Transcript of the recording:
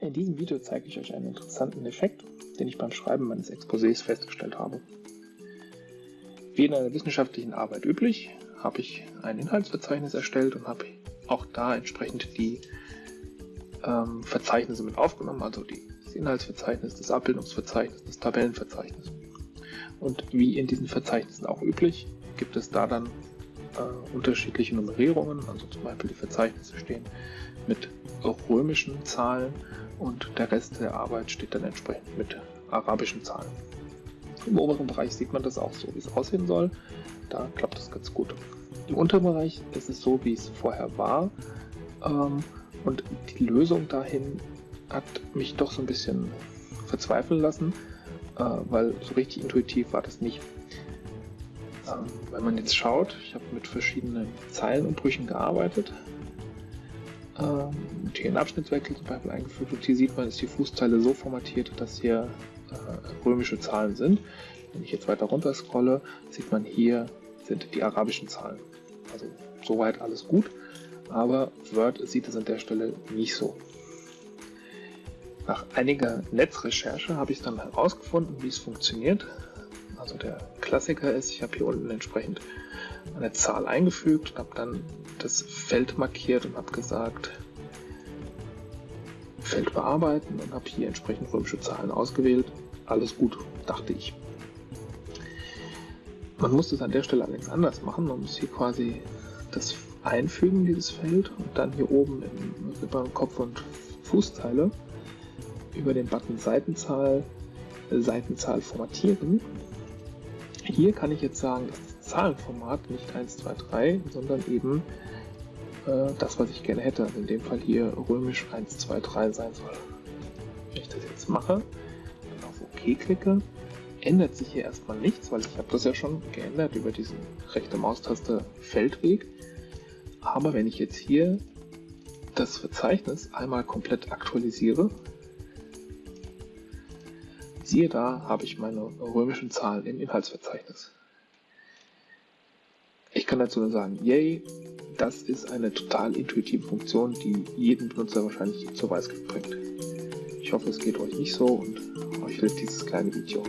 In diesem Video zeige ich euch einen interessanten Effekt, den ich beim Schreiben meines Exposés festgestellt habe. Wie in einer wissenschaftlichen Arbeit üblich, habe ich ein Inhaltsverzeichnis erstellt und habe auch da entsprechend die ähm, Verzeichnisse mit aufgenommen, also die, das Inhaltsverzeichnis, das Abbildungsverzeichnis, das Tabellenverzeichnis. Und wie in diesen Verzeichnissen auch üblich, gibt es da dann äh, unterschiedliche Nummerierungen, also zum Beispiel die Verzeichnisse stehen mit römischen Zahlen und der Rest der Arbeit steht dann entsprechend mit arabischen Zahlen. Im oberen Bereich sieht man das auch so, wie es aussehen soll. Da klappt das ganz gut. Im unteren Bereich ist es so, wie es vorher war. Ähm, und die Lösung dahin hat mich doch so ein bisschen verzweifeln lassen, äh, weil so richtig intuitiv war das nicht. Ähm, wenn man jetzt schaut, ich habe mit verschiedenen Zeilenumbrüchen gearbeitet, ähm, hier einen Abschnittswechsel zum Beispiel eingefügt und hier sieht man, ist die Fußzeile so formatiert, dass hier äh, römische Zahlen sind. Wenn ich jetzt weiter runter scrolle, sieht man hier sind die arabischen Zahlen. Also soweit alles gut, aber Word sieht es an der Stelle nicht so. Nach einiger Netzrecherche habe ich dann herausgefunden, wie es funktioniert. Also der Klassiker ist, ich habe hier unten entsprechend eine Zahl eingefügt und habe dann das Feld markiert und habe gesagt, Feld bearbeiten und habe hier entsprechend römische Zahlen ausgewählt. Alles gut, dachte ich. Man muss das an der Stelle allerdings anders machen. Man muss hier quasi das einfügen, dieses Feld, und dann hier oben im, über Kopf- und Fußzeile über den Button Seitenzahl, Seitenzahl formatieren. Hier kann ich jetzt sagen, dass das Zahlenformat nicht 1, 2, 3, sondern eben äh, das, was ich gerne hätte. Also in dem Fall hier römisch 1, 2, 3 sein soll. Wenn ich das jetzt mache, dann auf OK klicke, ändert sich hier erstmal nichts, weil ich habe das ja schon geändert über diesen rechte Maustaste Feldweg. Aber wenn ich jetzt hier das Verzeichnis einmal komplett aktualisiere, siehe da, habe ich meine römischen Zahlen im Inhaltsverzeichnis. Ich kann dazu nur sagen, yay, das ist eine total intuitive Funktion, die jeden Benutzer wahrscheinlich zur Weißglut bringt. Ich hoffe, es geht euch nicht so und euch hilft dieses kleine Video.